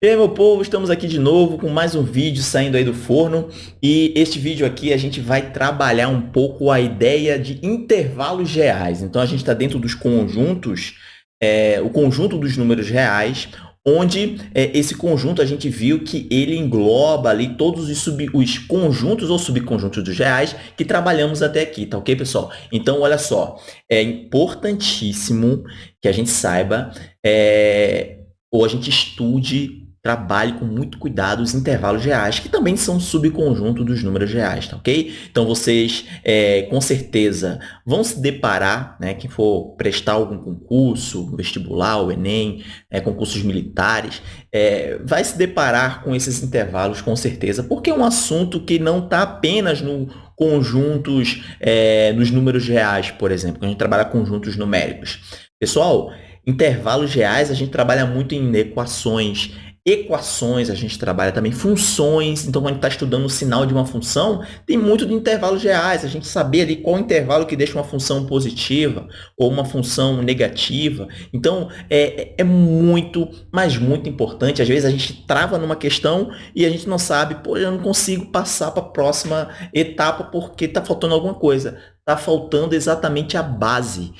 E aí, meu povo, estamos aqui de novo com mais um vídeo saindo aí do forno e este vídeo aqui a gente vai trabalhar um pouco a ideia de intervalos reais. Então, a gente está dentro dos conjuntos, é, o conjunto dos números reais, onde é, esse conjunto a gente viu que ele engloba ali todos os, sub, os conjuntos ou subconjuntos dos reais que trabalhamos até aqui, tá ok, pessoal? Então, olha só, é importantíssimo que a gente saiba é, ou a gente estude trabalhe com muito cuidado os intervalos reais, que também são subconjunto dos números reais, tá ok? Então, vocês, é, com certeza, vão se deparar, né, quem for prestar algum concurso, vestibular, o Enem, é, concursos militares, é, vai se deparar com esses intervalos, com certeza, porque é um assunto que não está apenas no conjuntos, é, nos números reais, por exemplo, a gente trabalha conjuntos numéricos. Pessoal, intervalos reais a gente trabalha muito em equações, equações, a gente trabalha também funções. Então, quando a gente está estudando o sinal de uma função, tem muito de intervalos reais. A gente saber ali qual intervalo que deixa uma função positiva ou uma função negativa. Então, é, é muito, mas muito importante. Às vezes, a gente trava numa questão e a gente não sabe, pô, eu não consigo passar para a próxima etapa porque está faltando alguma coisa. Está faltando exatamente a base.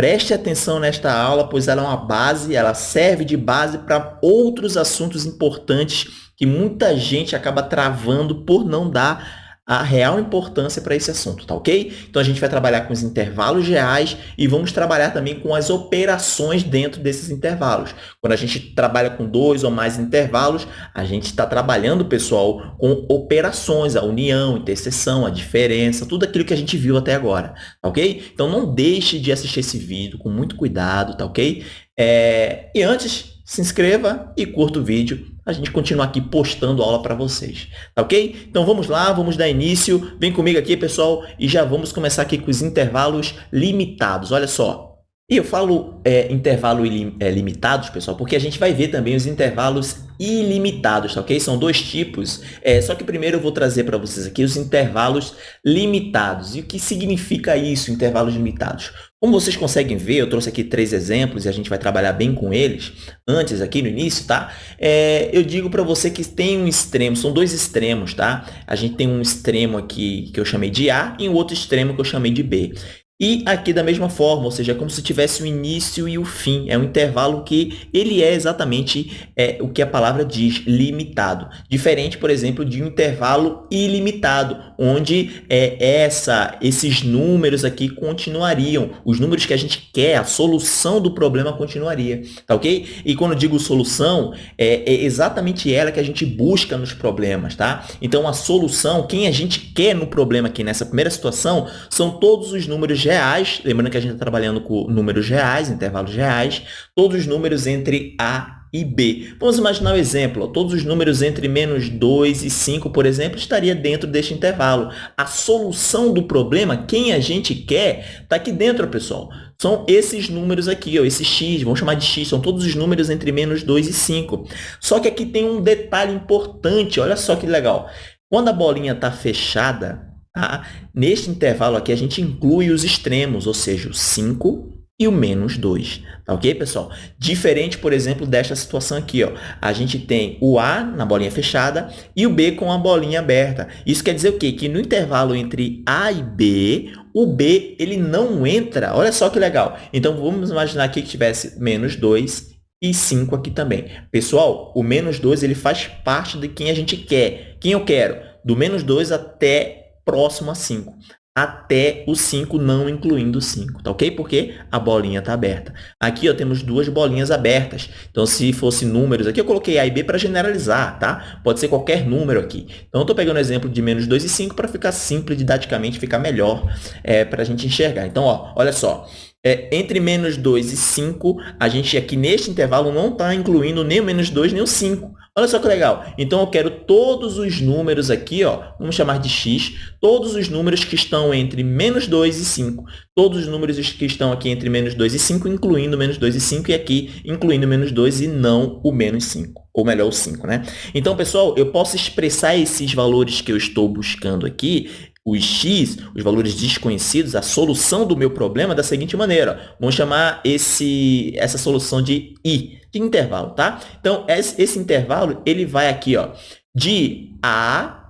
Preste atenção nesta aula, pois ela é uma base, ela serve de base para outros assuntos importantes que muita gente acaba travando por não dar a real importância para esse assunto, tá ok? Então, a gente vai trabalhar com os intervalos reais e vamos trabalhar também com as operações dentro desses intervalos. Quando a gente trabalha com dois ou mais intervalos, a gente está trabalhando, pessoal, com operações, a união, interseção, a diferença, tudo aquilo que a gente viu até agora, tá ok? Então, não deixe de assistir esse vídeo com muito cuidado, tá ok? É... E antes, se inscreva e curta o vídeo. A gente continua aqui postando aula para vocês, tá ok? Então vamos lá, vamos dar início. Vem comigo aqui, pessoal, e já vamos começar aqui com os intervalos limitados. Olha só, e eu falo é, intervalo é, limitados, pessoal, porque a gente vai ver também os intervalos ilimitados, tá ok? São dois tipos, é, só que primeiro eu vou trazer para vocês aqui os intervalos limitados. E o que significa isso, intervalos limitados? Como vocês conseguem ver, eu trouxe aqui três exemplos e a gente vai trabalhar bem com eles antes aqui no início, tá? É, eu digo para você que tem um extremo, são dois extremos, tá? A gente tem um extremo aqui que eu chamei de A e um outro extremo que eu chamei de B. E aqui da mesma forma, ou seja, é como se tivesse o início e o fim. É um intervalo que ele é exatamente é, o que a palavra diz, limitado. Diferente, por exemplo, de um intervalo ilimitado, onde é, essa, esses números aqui continuariam. Os números que a gente quer, a solução do problema continuaria. Tá ok? E quando eu digo solução, é, é exatamente ela que a gente busca nos problemas, tá? Então, a solução, quem a gente quer no problema aqui nessa primeira situação, são todos os números reais, lembrando que a gente está trabalhando com números reais, intervalos reais, todos os números entre A e B. Vamos imaginar o um exemplo. Todos os números entre menos 2 e 5, por exemplo, estaria dentro deste intervalo. A solução do problema, quem a gente quer, está aqui dentro, pessoal. São esses números aqui, ó, esse x, vamos chamar de x, são todos os números entre menos 2 e 5. Só que aqui tem um detalhe importante, olha só que legal. Quando a bolinha está fechada, Tá? Neste intervalo aqui, a gente inclui os extremos, ou seja, o 5 e o menos 2. Tá ok, pessoal? Diferente, por exemplo, desta situação aqui. Ó. A gente tem o A na bolinha fechada e o B com a bolinha aberta. Isso quer dizer o quê? Que no intervalo entre A e B, o B ele não entra. Olha só que legal. Então, vamos imaginar aqui que tivesse menos 2 e 5 aqui também. Pessoal, o menos 2 ele faz parte de quem a gente quer. Quem eu quero? Do menos 2 até próximo a 5, até o 5 não incluindo o 5, tá ok? Porque a bolinha está aberta. Aqui ó, temos duas bolinhas abertas, então se fosse números, aqui eu coloquei A e B para generalizar, tá? Pode ser qualquer número aqui. Então eu estou pegando o exemplo de menos 2 e 5 para ficar simples didaticamente, ficar melhor é, para a gente enxergar. Então, ó, olha só, é, entre menos 2 e 5, a gente aqui neste intervalo não está incluindo nem o menos 2 nem o 5. Olha só que legal. Então, eu quero todos os números aqui, ó, vamos chamar de x, todos os números que estão entre menos 2 e 5. Todos os números que estão aqui entre menos 2 e 5, incluindo menos 2 e 5, e aqui incluindo menos 2 e não o menos 5 ou melhor, o 5, né? Então, pessoal, eu posso expressar esses valores que eu estou buscando aqui os x, os valores desconhecidos, a solução do meu problema da seguinte maneira. Vamos chamar esse, essa solução de i, de intervalo, tá? Então, esse, esse intervalo, ele vai aqui, ó, de A,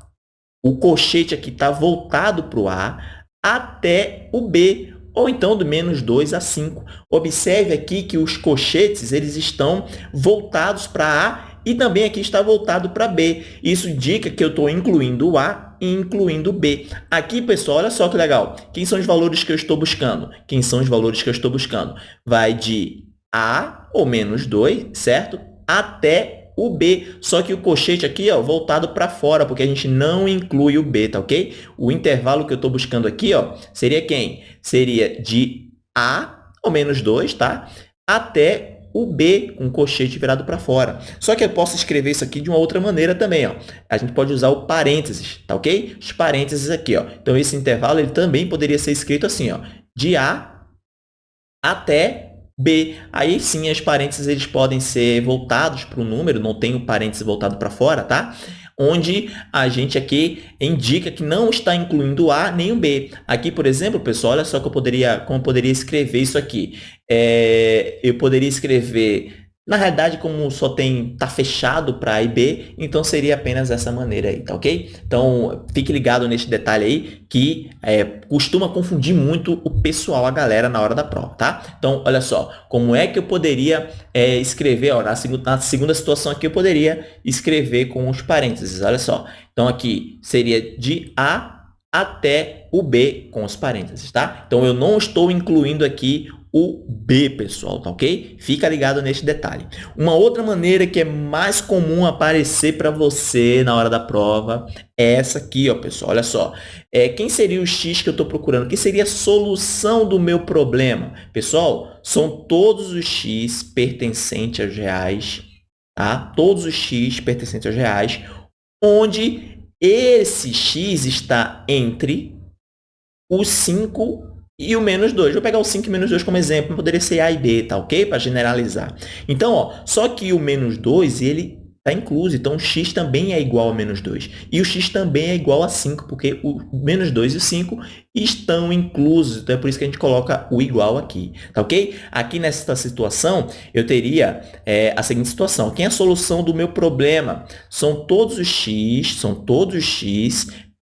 o colchete aqui está voltado para o A, até o B, ou então do menos 2 a 5. Observe aqui que os colchetes eles estão voltados para A e também aqui está voltado para B. Isso indica que eu estou incluindo o A e incluindo o B. Aqui, pessoal, olha só que legal. Quem são os valores que eu estou buscando? Quem são os valores que eu estou buscando? Vai de A, ou menos 2, certo? Até o B, só que o colchete aqui, ó, voltado para fora, porque a gente não inclui o B, tá ok? O intervalo que eu estou buscando aqui, ó, seria quem? Seria de A, ou menos 2, tá? Até o B com o colchete virado para fora. Só que eu posso escrever isso aqui de uma outra maneira também. Ó. A gente pode usar o parênteses, tá ok? Os parênteses aqui. Ó. Então, esse intervalo ele também poderia ser escrito assim, ó, de A até B. Aí sim, as parênteses eles podem ser voltados para o número, não tem o parênteses voltado para fora, tá? Onde a gente aqui indica que não está incluindo o A nem o B. Aqui, por exemplo, pessoal, olha só que eu poderia, como eu poderia escrever isso aqui. É, eu poderia escrever na realidade, como só tem tá fechado para A e B, então seria apenas essa maneira aí, tá ok? Então, fique ligado nesse detalhe aí, que é, costuma confundir muito o pessoal, a galera, na hora da prova, tá? Então, olha só, como é que eu poderia é, escrever, ó, na, segunda, na segunda situação aqui, eu poderia escrever com os parênteses, olha só. Então, aqui seria de A até o B com os parênteses, tá? Então, eu não estou incluindo aqui o B, pessoal, tá ok? Fica ligado neste detalhe. Uma outra maneira que é mais comum aparecer para você na hora da prova é essa aqui, ó, pessoal. Olha só. É, quem seria o X que eu estou procurando? Quem seria a solução do meu problema? Pessoal, são todos os X pertencentes aos reais, tá? Todos os X pertencentes aos reais, onde esse X está entre os 5 e o menos 2. Vou pegar o 5 e menos 2 como exemplo, poderia ser A e B, tá ok? Para generalizar. Então, ó, só que o menos 2, ele está incluso, então o x também é igual a menos 2. E o x também é igual a 5, porque o menos 2 e o 5 estão inclusos, então é por isso que a gente coloca o igual aqui, tá ok? Aqui nessa situação, eu teria é, a seguinte situação, quem é a solução do meu problema? São todos os x, são todos os x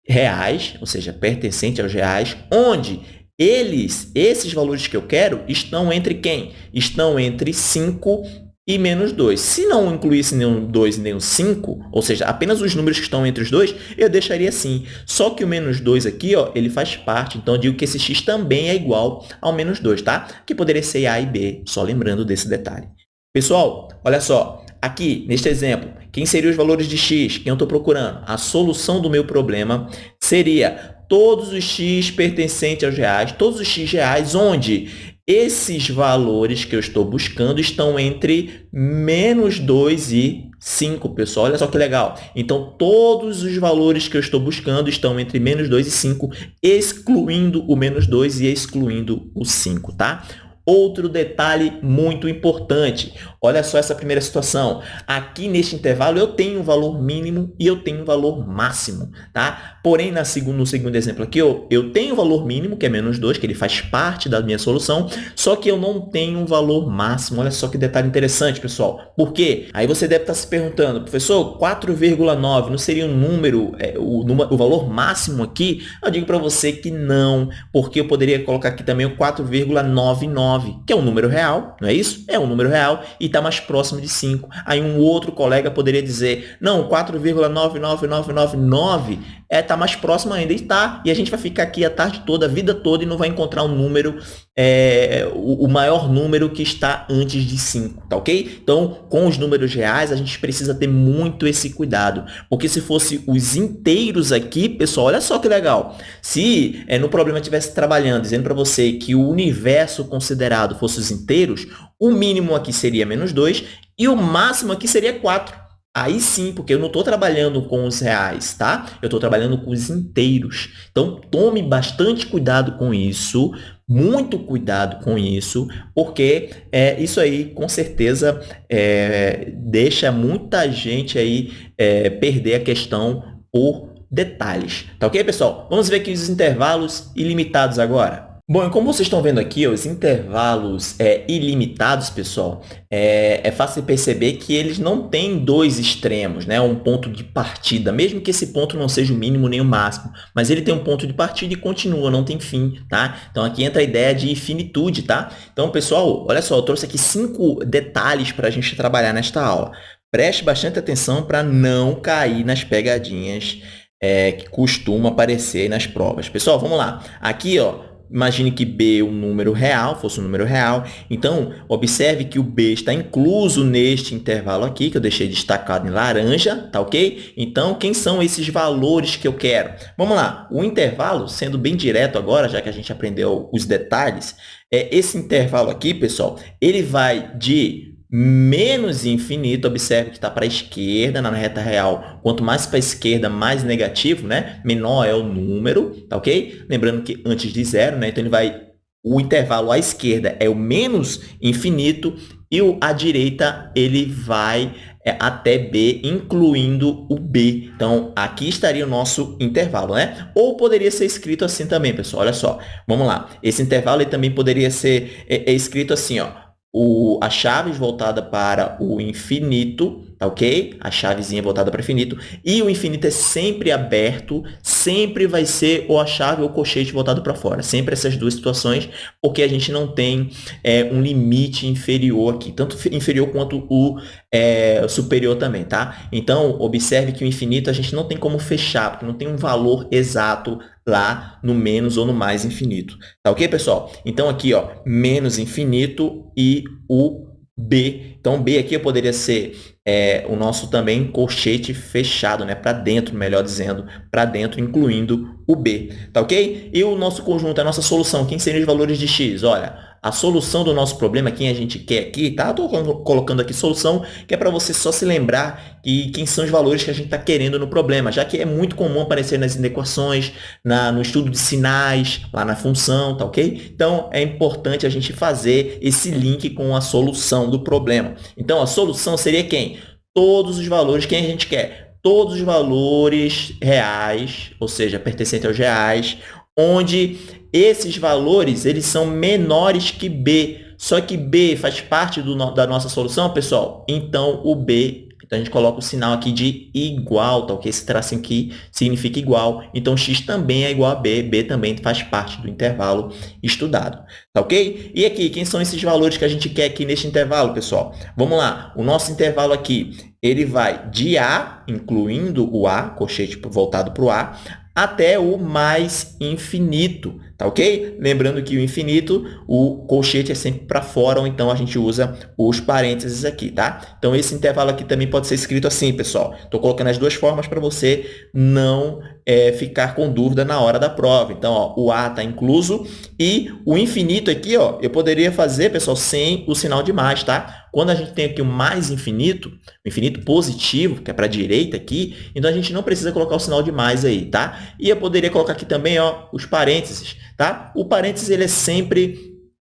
reais, ou seja, pertencente aos reais, onde eles, esses valores que eu quero, estão entre quem? Estão entre 5 e menos 2. Se não incluísse nenhum 2 e nenhum 5, ou seja, apenas os números que estão entre os dois, eu deixaria assim. Só que o menos 2 aqui, ó, ele faz parte, então eu digo que esse x também é igual ao menos 2, tá? Que poderia ser A e B, só lembrando desse detalhe. Pessoal, olha só, aqui neste exemplo, quem seriam os valores de x? Quem eu estou procurando? A solução do meu problema seria todos os x pertencentes aos reais, todos os x reais, onde esses valores que eu estou buscando estão entre menos 2 e 5, pessoal. Olha só que legal. Então, todos os valores que eu estou buscando estão entre menos 2 e 5, excluindo o menos 2 e excluindo o 5, tá? Outro detalhe muito importante, olha só essa primeira situação. Aqui neste intervalo eu tenho um valor mínimo e eu tenho um valor máximo, tá? Porém, na segundo, no segundo exemplo aqui, eu, eu tenho um valor mínimo, que é menos 2, que ele faz parte da minha solução, só que eu não tenho um valor máximo. Olha só que detalhe interessante, pessoal. Por quê? Aí você deve estar se perguntando, professor, 4,9 não seria um número, é, o, o valor máximo aqui? Eu digo para você que não, porque eu poderia colocar aqui também o 4,99 9, que é um número real, não é isso? É um número real e está mais próximo de 5. Aí um outro colega poderia dizer, não, 4,99999 é, tá mais próximo ainda. E está. E a gente vai ficar aqui a tarde toda, a vida toda, e não vai encontrar um número, é, o, o, maior número que está antes de 5, tá ok? Então, com os números reais, a gente precisa ter muito esse cuidado. Porque se fosse os inteiros aqui, pessoal, olha só que legal. Se é, no problema estivesse trabalhando, dizendo para você que o universo considerado fosse os inteiros, o mínimo aqui seria menos 2 e o máximo aqui seria 4. Aí sim, porque eu não estou trabalhando com os reais, tá? Eu estou trabalhando com os inteiros. Então, tome bastante cuidado com isso, muito cuidado com isso, porque é, isso aí, com certeza, é, deixa muita gente aí é, perder a questão por detalhes. Tá ok, pessoal? Vamos ver aqui os intervalos ilimitados agora. Bom, e como vocês estão vendo aqui, os intervalos é, ilimitados, pessoal, é, é, fácil perceber que eles não têm dois extremos, né? um ponto de partida, mesmo que esse ponto não seja o mínimo nem o máximo, mas ele tem um ponto de partida e continua, não tem fim, tá? Então, aqui entra a ideia de infinitude, tá? Então, pessoal, olha só, eu trouxe aqui cinco detalhes para a gente trabalhar nesta aula. Preste bastante atenção para não cair nas pegadinhas é, que costumam aparecer nas provas. Pessoal, vamos lá. Aqui, ó, Imagine que B é um número real, fosse um número real. Então, observe que o B está incluso neste intervalo aqui, que eu deixei destacado em laranja, tá ok? Então, quem são esses valores que eu quero? Vamos lá, o intervalo, sendo bem direto agora, já que a gente aprendeu os detalhes, é esse intervalo aqui, pessoal, ele vai de menos infinito, observe que está para a esquerda na reta real. Quanto mais para a esquerda, mais negativo, né? Menor é o número, tá ok? Lembrando que antes de zero, né? Então, ele vai... O intervalo à esquerda é o menos infinito e o à direita ele vai é, até B, incluindo o B. Então, aqui estaria o nosso intervalo, né? Ou poderia ser escrito assim também, pessoal. Olha só, vamos lá. Esse intervalo ele também poderia ser é, é escrito assim, ó o, a chave voltada para o infinito, tá ok? A chavezinha voltada para infinito. E o infinito é sempre aberto, sempre vai ser ou a chave ou o colchete voltado para fora. Sempre essas duas situações, porque a gente não tem é, um limite inferior aqui. Tanto inferior quanto o é, superior também, tá? Então, observe que o infinito a gente não tem como fechar, porque não tem um valor exato lá no menos ou no mais infinito. Tá ok, pessoal? Então, aqui, ó, menos infinito e o B. Então, B aqui poderia ser é, o nosso também colchete fechado, né? para dentro, melhor dizendo, para dentro, incluindo o B. Tá ok? E o nosso conjunto, a nossa solução, quem seriam os valores de x? Olha, a solução do nosso problema, quem a gente quer aqui, tá? Estou colocando aqui solução, que é para você só se lembrar que quem são os valores que a gente está querendo no problema, já que é muito comum aparecer nas equações, na, no estudo de sinais, lá na função, tá ok? Então, é importante a gente fazer esse link com a solução do problema. Então, a solução seria quem? Todos os valores que a gente quer. Todos os valores reais, ou seja, pertencentes aos reais, onde esses valores eles são menores que B. Só que B faz parte do, da nossa solução, pessoal? Então, o B então, a gente coloca o sinal aqui de igual, tá ok? Esse tracinho aqui significa igual. Então, x também é igual a b, b também faz parte do intervalo estudado, tá ok? E aqui, quem são esses valores que a gente quer aqui neste intervalo, pessoal? Vamos lá, o nosso intervalo aqui, ele vai de a, incluindo o a, colchete voltado para o a, até o mais infinito, tá ok? Lembrando que o infinito, o colchete é sempre para fora, ou então a gente usa os parênteses aqui, tá? Então, esse intervalo aqui também pode ser escrito assim, pessoal. Estou colocando as duas formas para você não é, ficar com dúvida na hora da prova. Então, ó, o A está incluso e o infinito aqui, ó, eu poderia fazer, pessoal, sem o sinal de mais, tá? Quando a gente tem aqui o mais infinito, o infinito positivo, que é para a direita aqui, então a gente não precisa colocar o sinal de mais aí, tá? E eu poderia colocar aqui também ó, os parênteses, tá? O parênteses ele é sempre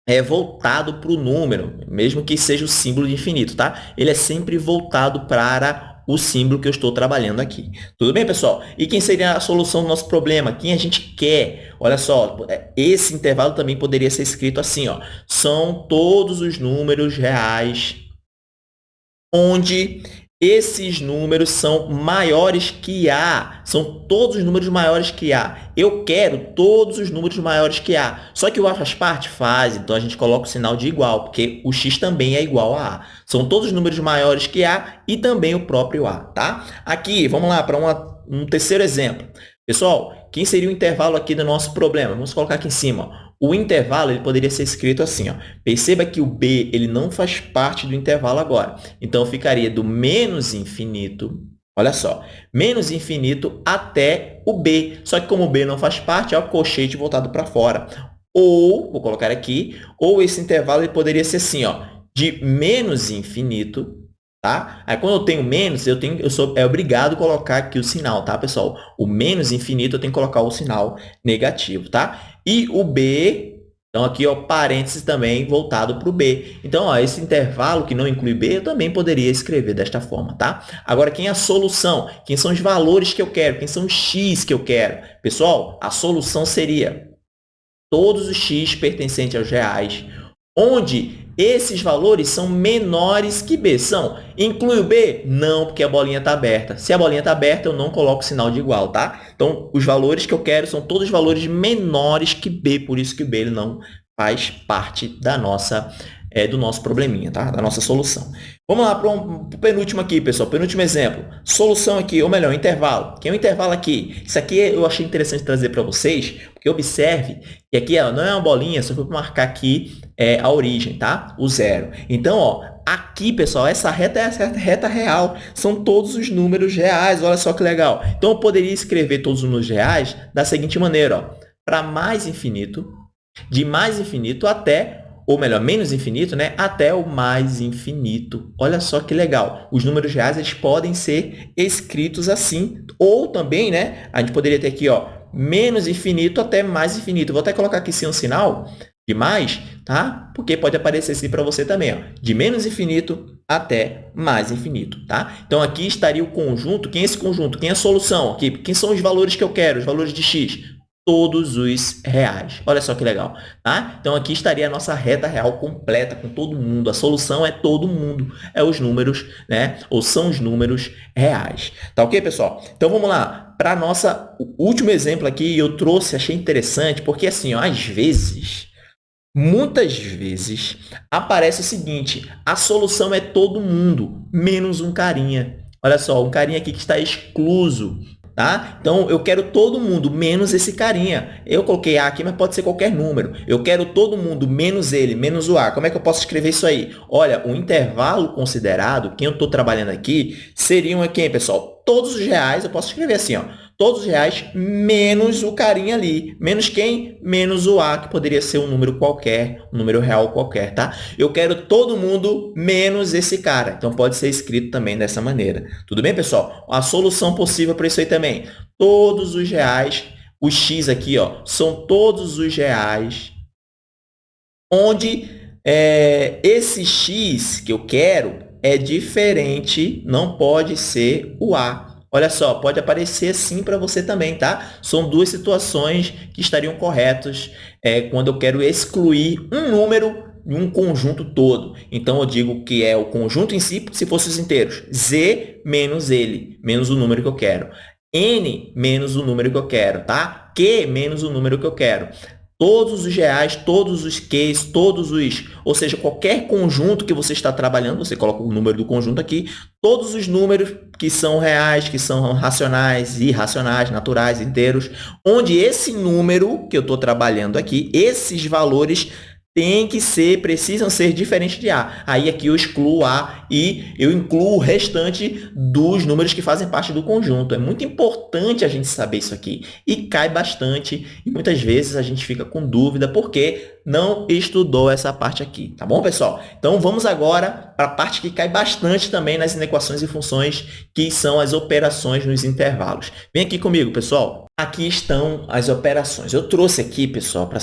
é voltado para o número, mesmo que seja o símbolo de infinito, tá? Ele é sempre voltado para o símbolo que eu estou trabalhando aqui. Tudo bem, pessoal? E quem seria a solução do nosso problema? Quem a gente quer? Olha só, esse intervalo também poderia ser escrito assim, ó. São todos os números reais onde esses números são maiores que A. São todos os números maiores que A. Eu quero todos os números maiores que A. Só que o A faz parte? Faz. Então, a gente coloca o sinal de igual, porque o X também é igual a A. São todos os números maiores que A e também o próprio A. Tá? Aqui, vamos lá para um terceiro exemplo. Pessoal, quem seria o intervalo aqui do nosso problema? Vamos colocar aqui em cima. O intervalo ele poderia ser escrito assim. Ó. Perceba que o b ele não faz parte do intervalo agora. Então, ficaria do menos infinito, olha só, menos infinito até o b. Só que como o b não faz parte, é o colchete voltado para fora. Ou, vou colocar aqui, ou esse intervalo ele poderia ser assim, ó, de menos infinito Tá? Aí, quando eu tenho menos, eu, tenho, eu sou é obrigado a colocar aqui o sinal, tá, pessoal? O menos infinito, eu tenho que colocar o sinal negativo, tá? E o B, Então, aqui, ó, parênteses também voltado para o B. Então, ó, esse intervalo que não inclui B, eu também poderia escrever desta forma, tá? Agora, quem é a solução? Quem são os valores que eu quero? Quem são os x que eu quero? Pessoal, a solução seria todos os x pertencentes aos reais, onde esses valores são menores que B. São. Inclui o B? Não, porque a bolinha está aberta. Se a bolinha está aberta, eu não coloco sinal de igual, tá? Então, os valores que eu quero são todos valores menores que B, por isso que o B ele não faz parte da nossa é, do nosso probleminha, tá? da nossa solução. Vamos lá para um, penúltimo aqui, pessoal. Penúltimo exemplo. Solução aqui, ou melhor, intervalo. Quem é o intervalo aqui? Isso aqui eu achei interessante trazer para vocês, porque observe que aqui ó, não é uma bolinha, só para marcar aqui é, a origem, tá? O zero. Então, ó, aqui, pessoal, essa reta é a reta real. São todos os números reais. Olha só que legal. Então, eu poderia escrever todos os números reais da seguinte maneira. Para mais infinito, de mais infinito até ou melhor, menos infinito, né, até o mais infinito. Olha só que legal. Os números reais eles podem ser escritos assim. Ou também, né, a gente poderia ter aqui, ó, menos infinito até mais infinito. Vou até colocar aqui sim um sinal de mais, tá? Porque pode aparecer assim para você também, ó, de menos infinito até mais infinito, tá? Então, aqui estaria o conjunto. Quem é esse conjunto? Quem é a solução? Aqui, quem são os valores que eu quero? Os valores de x? Todos os reais. Olha só que legal, tá? Então, aqui estaria a nossa reta real completa com todo mundo. A solução é todo mundo, é os números, né? Ou são os números reais. Tá ok, pessoal? Então, vamos lá. Para nossa último exemplo aqui, eu trouxe, achei interessante, porque assim, ó, às vezes, muitas vezes, aparece o seguinte, a solução é todo mundo, menos um carinha. Olha só, um carinha aqui que está excluso Tá? Então, eu quero todo mundo menos esse carinha. Eu coloquei A aqui, mas pode ser qualquer número. Eu quero todo mundo menos ele, menos o A. Como é que eu posso escrever isso aí? Olha, o intervalo considerado, quem eu estou trabalhando aqui, seriam aqui, pessoal? Todos os reais, eu posso escrever assim, ó todos os reais, menos o carinha ali. Menos quem? Menos o A, que poderia ser um número qualquer, um número real qualquer, tá? Eu quero todo mundo menos esse cara. Então, pode ser escrito também dessa maneira. Tudo bem, pessoal? A solução possível para isso aí também. Todos os reais, o X aqui, ó, são todos os reais onde é, esse X que eu quero é diferente, não pode ser o A. Olha só, pode aparecer sim para você também, tá? São duas situações que estariam corretas é, quando eu quero excluir um número de um conjunto todo. Então, eu digo que é o conjunto em si, se fosse os inteiros. Z menos ele, menos o número que eu quero. N menos o número que eu quero, tá? Q menos o número que eu quero todos os reais, todos os Qs, todos os, ou seja, qualquer conjunto que você está trabalhando, você coloca o número do conjunto aqui, todos os números que são reais, que são racionais, irracionais, naturais, inteiros, onde esse número que eu estou trabalhando aqui, esses valores tem que ser, precisam ser diferentes de A. Aí aqui eu excluo A e eu incluo o restante dos números que fazem parte do conjunto. É muito importante a gente saber isso aqui. E cai bastante e muitas vezes a gente fica com dúvida porque não estudou essa parte aqui, tá bom, pessoal? Então, vamos agora para a parte que cai bastante também nas inequações e funções, que são as operações nos intervalos. Vem aqui comigo, pessoal. Aqui estão as operações. Eu trouxe aqui, pessoal, para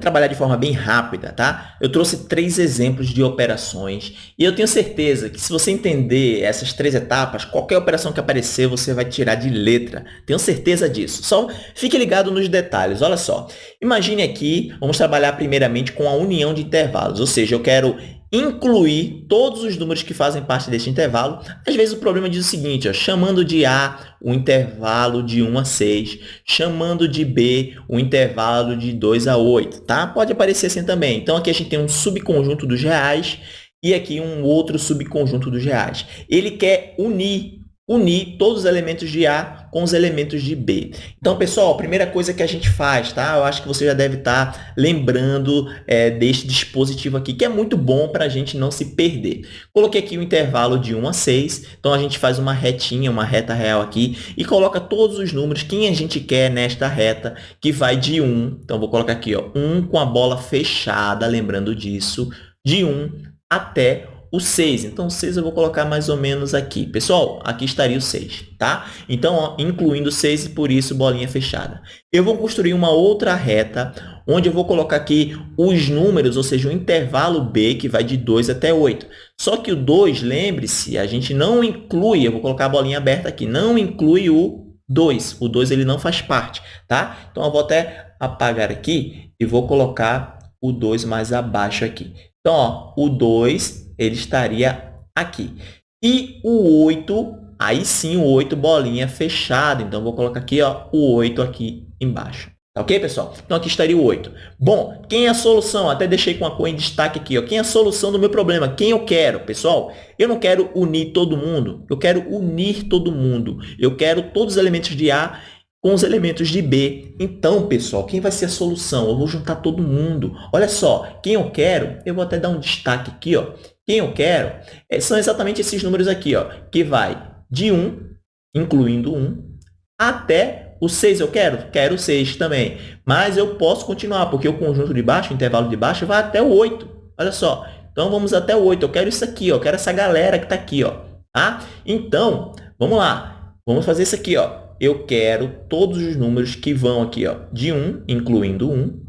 trabalhar de forma bem rápida, tá? Eu trouxe três exemplos de operações e eu tenho certeza que se você entender essas três etapas, qualquer operação que aparecer, você vai tirar de letra. Tenho certeza disso. Só fique ligado nos detalhes. Olha só. Imagine aqui, vamos trabalhar primeiramente com a união de intervalos, ou seja, eu quero incluir todos os números que fazem parte deste intervalo. Às vezes o problema diz o seguinte, ó, chamando de A o intervalo de 1 a 6, chamando de B o intervalo de 2 a 8, tá? Pode aparecer assim também. Então, aqui a gente tem um subconjunto dos reais e aqui um outro subconjunto dos reais. Ele quer unir unir todos os elementos de A com os elementos de B. Então, pessoal, a primeira coisa que a gente faz, tá? Eu acho que você já deve estar lembrando é, deste dispositivo aqui, que é muito bom para a gente não se perder. Coloquei aqui o um intervalo de 1 a 6, então a gente faz uma retinha, uma reta real aqui, e coloca todos os números que a gente quer nesta reta, que vai de 1, então vou colocar aqui, ó, 1 com a bola fechada, lembrando disso, de 1 até o 6. Então, o 6 eu vou colocar mais ou menos aqui. Pessoal, aqui estaria o 6, tá? Então, ó, incluindo 6 e por isso bolinha fechada. Eu vou construir uma outra reta onde eu vou colocar aqui os números, ou seja, o intervalo B, que vai de 2 até 8. Só que o 2, lembre-se, a gente não inclui, eu vou colocar a bolinha aberta aqui, não inclui o 2. O 2 ele não faz parte, tá? Então, eu vou até apagar aqui e vou colocar o 2 mais abaixo aqui. Então, ó, o 2 ele estaria aqui. E o 8, aí sim o 8 bolinha fechada. Então, vou colocar aqui ó, o 8 aqui embaixo. Tá ok, pessoal? Então, aqui estaria o 8. Bom, quem é a solução? Até deixei com a cor em destaque aqui. Ó. Quem é a solução do meu problema? Quem eu quero? Pessoal, eu não quero unir todo mundo. Eu quero unir todo mundo. Eu quero todos os elementos de A com os elementos de B. Então, pessoal, quem vai ser a solução? Eu vou juntar todo mundo. Olha só, quem eu quero, eu vou até dar um destaque aqui. Ó. Quem eu quero é, são exatamente esses números aqui, ó, que vai de 1, incluindo 1, até o 6 eu quero? Quero o 6 também. Mas eu posso continuar, porque o conjunto de baixo, o intervalo de baixo, vai até o 8. Olha só. Então, vamos até o 8. Eu quero isso aqui, ó. Eu quero essa galera que está aqui. Ó. Tá? Então, vamos lá. Vamos fazer isso aqui. Ó eu quero todos os números que vão aqui, ó, de 1, incluindo 1,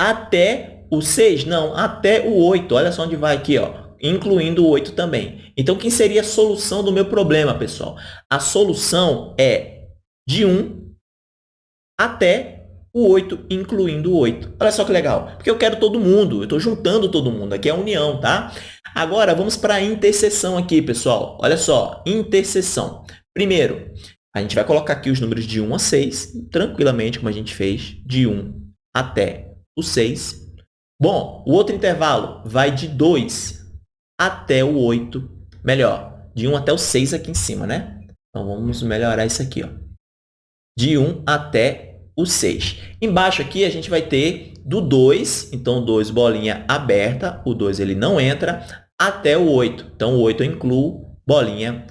até o 6? Não, até o 8. Olha só onde vai aqui, ó, incluindo o 8 também. Então, quem seria a solução do meu problema, pessoal? A solução é de 1 até o 8, incluindo o 8. Olha só que legal, porque eu quero todo mundo, eu estou juntando todo mundo, aqui é a união, tá? Agora, vamos para a interseção aqui, pessoal. Olha só, interseção. Primeiro, a gente vai colocar aqui os números de 1 a 6, tranquilamente, como a gente fez, de 1 até o 6. Bom, o outro intervalo vai de 2 até o 8. Melhor, de 1 até o 6 aqui em cima, né? Então, vamos melhorar isso aqui. Ó. De 1 até o 6. Embaixo aqui, a gente vai ter do 2, então 2 bolinha aberta, o 2 ele não entra, até o 8. Então, o 8 eu incluo bolinha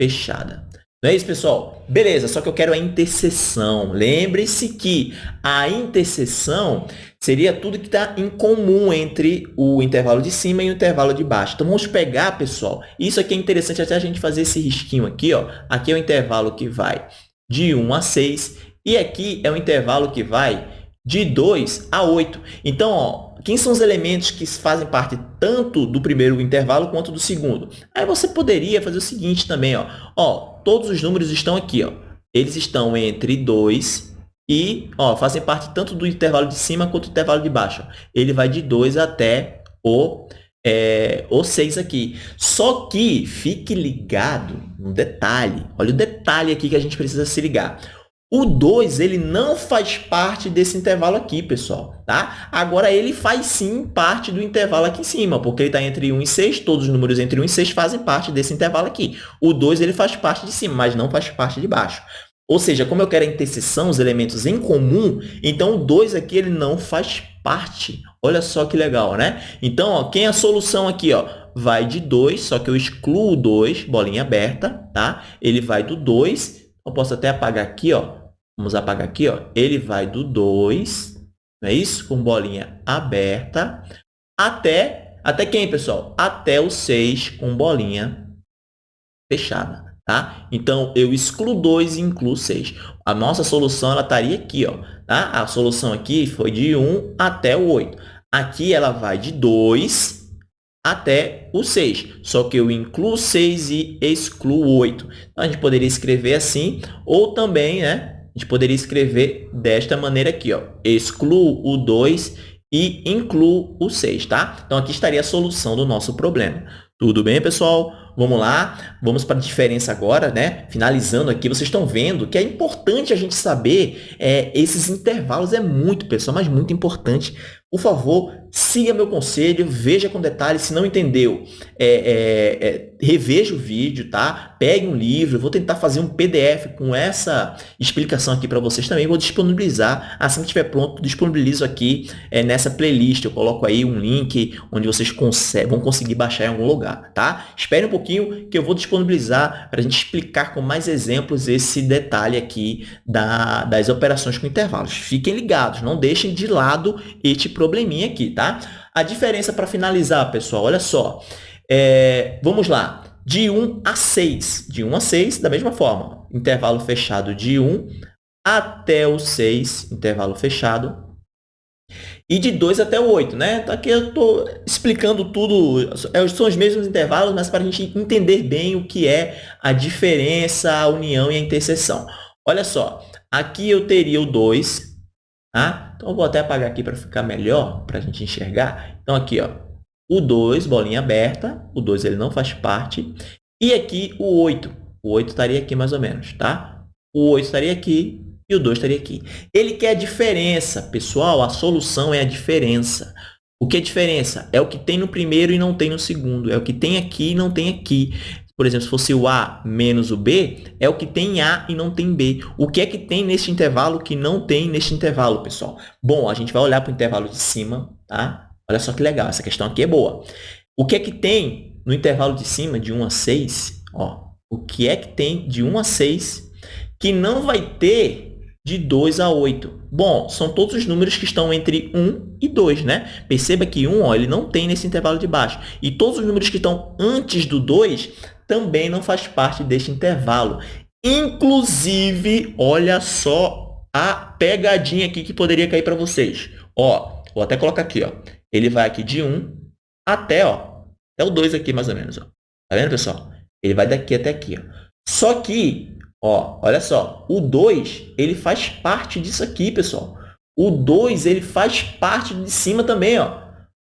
fechada. Não é isso, pessoal? Beleza, só que eu quero a interseção. Lembre-se que a interseção seria tudo que está em comum entre o intervalo de cima e o intervalo de baixo. Então, vamos pegar, pessoal, isso aqui é interessante até a gente fazer esse risquinho aqui. Ó. Aqui é o intervalo que vai de 1 a 6 e aqui é o intervalo que vai de 2 a 8. Então, ó, quem são os elementos que fazem parte tanto do primeiro intervalo quanto do segundo? Aí você poderia fazer o seguinte também, ó. Ó, todos os números estão aqui, ó. Eles estão entre 2 e, ó, fazem parte tanto do intervalo de cima quanto do intervalo de baixo. Ele vai de 2 até o é, o 6 aqui. Só que fique ligado no detalhe. Olha o detalhe aqui que a gente precisa se ligar. O 2, ele não faz parte desse intervalo aqui, pessoal, tá? Agora, ele faz sim parte do intervalo aqui em cima, porque ele está entre 1 e 6, todos os números entre 1 e 6 fazem parte desse intervalo aqui. O 2, ele faz parte de cima, mas não faz parte de baixo. Ou seja, como eu quero a interseção, os elementos em comum, então o 2 aqui ele não faz parte. Olha só que legal, né? Então, ó, quem é a solução aqui? Ó? Vai de 2, só que eu excluo o 2, bolinha aberta, tá? Ele vai do 2, eu posso até apagar aqui, ó, Vamos apagar aqui, ó. Ele vai do 2, não é isso? Com bolinha aberta, até, até quem, pessoal? Até o 6 com bolinha fechada, tá? Então, eu excluo 2 e incluo 6. A nossa solução, ela estaria aqui, ó, tá? A solução aqui foi de 1 até o 8. Aqui, ela vai de 2 até o 6. Só que eu incluo 6 e excluo 8. Então, a gente poderia escrever assim, ou também, né? Gente poderia escrever desta maneira aqui, ó. Excluo o 2 e incluo o 6, tá? Então, aqui estaria a solução do nosso problema. Tudo bem, pessoal? Vamos lá, vamos para a diferença agora, né? Finalizando aqui, vocês estão vendo que é importante a gente saber é, esses intervalos, é muito, pessoal, mas muito importante. Por favor, siga meu conselho, veja com detalhes, se não entendeu, é, é, é, reveja o vídeo, tá? Pegue um livro, vou tentar fazer um PDF com essa explicação aqui para vocês também, vou disponibilizar, assim que estiver pronto, disponibilizo aqui é, nessa playlist, eu coloco aí um link onde vocês vão conseguir baixar em algum lugar, tá? Espere um pouquinho que eu vou disponibilizar para a gente explicar com mais exemplos esse detalhe aqui da, das operações com intervalos. Fiquem ligados, não deixem de lado este probleminha aqui, tá? A diferença para finalizar, pessoal, olha só. É, vamos lá. De 1 a 6. De 1 a 6, da mesma forma. Intervalo fechado de 1 até o 6, intervalo fechado, e de 2 até o 8, né? Então, aqui eu estou explicando tudo, é, são os mesmos intervalos, mas para a gente entender bem o que é a diferença, a união e a interseção. Olha só, aqui eu teria o 2, tá? Então, eu vou até apagar aqui para ficar melhor, para a gente enxergar. Então, aqui, ó, o 2, bolinha aberta, o 2 ele não faz parte, e aqui o 8, o 8 estaria aqui mais ou menos, tá? O 8 estaria aqui, e o 2 estaria aqui. Ele quer a diferença. Pessoal, a solução é a diferença. O que é diferença? É o que tem no primeiro e não tem no segundo. É o que tem aqui e não tem aqui. Por exemplo, se fosse o A menos o B, é o que tem A e não tem B. O que é que tem neste intervalo que não tem neste intervalo, pessoal? Bom, a gente vai olhar para o intervalo de cima, tá? Olha só que legal, essa questão aqui é boa. O que é que tem no intervalo de cima, de 1 a 6? Ó, o que é que tem de 1 a 6 que não vai ter de 2 a 8. Bom, são todos os números que estão entre 1 e 2, né? Perceba que 1 ó, ele não tem nesse intervalo de baixo. E todos os números que estão antes do 2 também não faz parte deste intervalo. Inclusive, olha só a pegadinha aqui que poderia cair para vocês. Ó, vou até colocar aqui. Ó. Ele vai aqui de 1 até, ó, até o 2 aqui, mais ou menos. Ó. Tá vendo, pessoal? Ele vai daqui até aqui. Ó. Só que Ó, olha só, o 2, ele faz parte disso aqui, pessoal. O 2, ele faz parte de cima também, ó.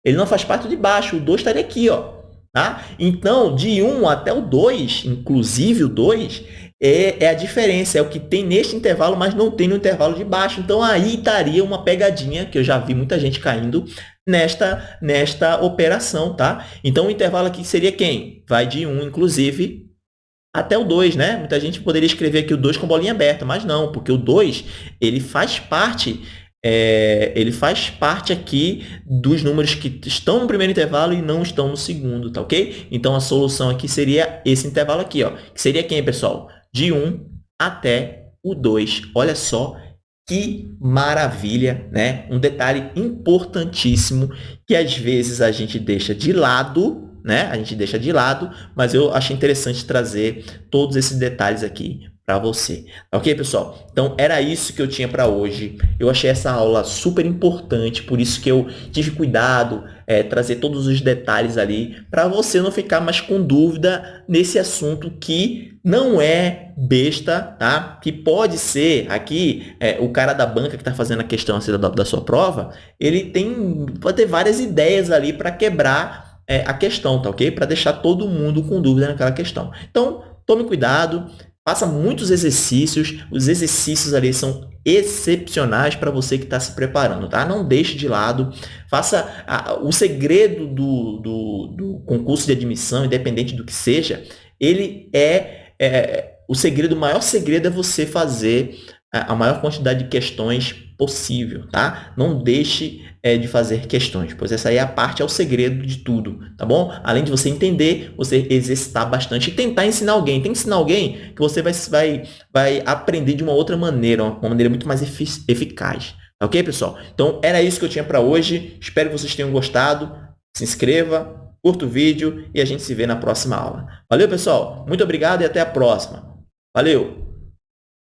Ele não faz parte de baixo, o 2 estaria aqui, ó. Tá? Então, de 1 até o 2, inclusive o 2, é, é, a diferença, é o que tem neste intervalo, mas não tem no intervalo de baixo. Então, aí estaria uma pegadinha, que eu já vi muita gente caindo nesta, nesta operação, tá? Então, o intervalo aqui seria quem? Vai de 1, inclusive, até o 2, né? Muita gente poderia escrever aqui o 2 com bolinha aberta, mas não, porque o 2 ele faz parte é, ele faz parte aqui dos números que estão no primeiro intervalo e não estão no segundo, tá ok? Então, a solução aqui seria esse intervalo aqui, ó, que seria quem, pessoal? De 1 até o 2. Olha só que maravilha, né? Um detalhe importantíssimo que às vezes a gente deixa de lado né? A gente deixa de lado, mas eu achei interessante trazer todos esses detalhes aqui para você. Ok, pessoal? Então, era isso que eu tinha para hoje. Eu achei essa aula super importante, por isso que eu tive cuidado, é, trazer todos os detalhes ali, para você não ficar mais com dúvida nesse assunto que não é besta, tá? Que pode ser, aqui, é, o cara da banca que está fazendo a questão assim, da, da sua prova, ele tem, pode ter várias ideias ali para quebrar é, a questão, tá ok? Para deixar todo mundo com dúvida naquela questão. Então, tome cuidado, faça muitos exercícios. Os exercícios ali são excepcionais para você que está se preparando, tá? Não deixe de lado. Faça a, o segredo do, do, do, concurso de admissão, independente do que seja, ele é, é o segredo, o maior segredo é você fazer a maior quantidade de questões possível, tá? Não deixe é, de fazer questões, pois essa aí é a parte, é o segredo de tudo, tá bom? Além de você entender, você exercitar bastante e tentar ensinar alguém. Tem que ensinar alguém que você vai, vai, vai aprender de uma outra maneira, uma maneira muito mais eficaz. Tá ok, pessoal? Então, era isso que eu tinha para hoje. Espero que vocês tenham gostado. Se inscreva, curta o vídeo e a gente se vê na próxima aula. Valeu, pessoal? Muito obrigado e até a próxima. Valeu!